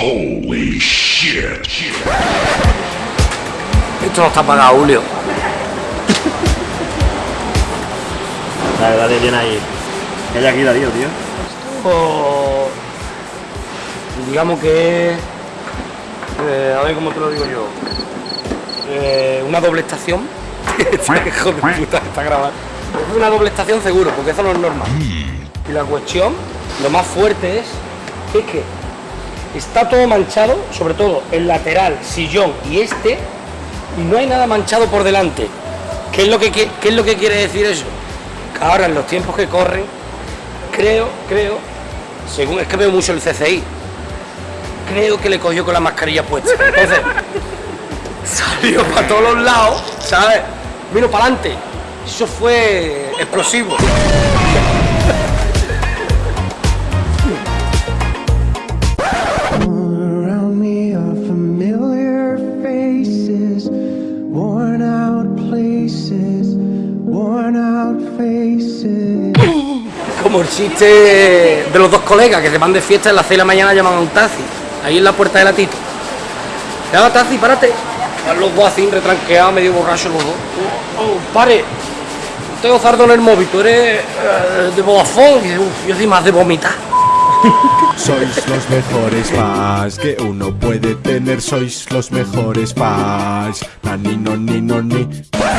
Holy shit. Esto no está pagado, Julio. Dale, dale bien ahí. Que haya aquí Darío, tío. Digamos que es, eh, a ver cómo te lo digo yo, Eh, una doble estación. Hijo de puta, está grabado. Es una doble estación seguro, porque eso no es normal. Y la cuestión, lo más fuerte es, es que está todo manchado, sobre todo el lateral, sillón y este, y no hay nada manchado por delante. ¿Qué es lo que, qui- qué es lo que quiere decir eso? Que ahora en los tiempos que corren, creo, creo, según es que veo mucho el CCI, creo que le cogió con la mascarilla puesta. Entonces, salió para todos los lados, ¿sabes? Vino para adelante. Eso fue explosivo. Como el chiste de los dos colegas que se van de fiesta en las 6 de la mañana llaman a un taxi, ahí en la puerta de la Tito. Llama taxi, párate. Los dos así, retranqueados, medio borrachos los dos. Oh, oh, pare. Tengo zardo en el móvil, tú eres eh, de Vodafone. Y dice, "Uf, yo soy más de vomitar. Sois los mejores fans que uno puede tener, sois los mejores fans. Nani, no, ni, no, ni.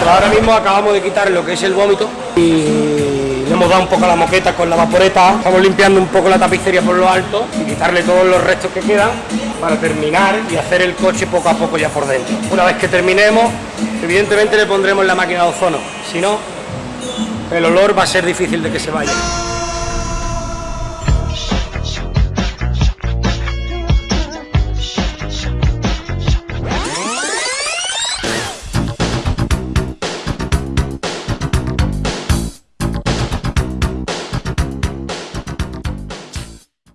Ahora mismo acabamos de quitar lo que es el vómito y le hemos dado un poco a la moqueta con la vaporeta. Estamos limpiando un poco la tapicería por lo alto y quitarle todos los restos que quedan para terminar y hacer el coche poco a poco ya por dentro. Una vez que terminemos, evidentemente le pondremos la máquina de ozono. Si no, el olor va a ser difícil de que se vaya.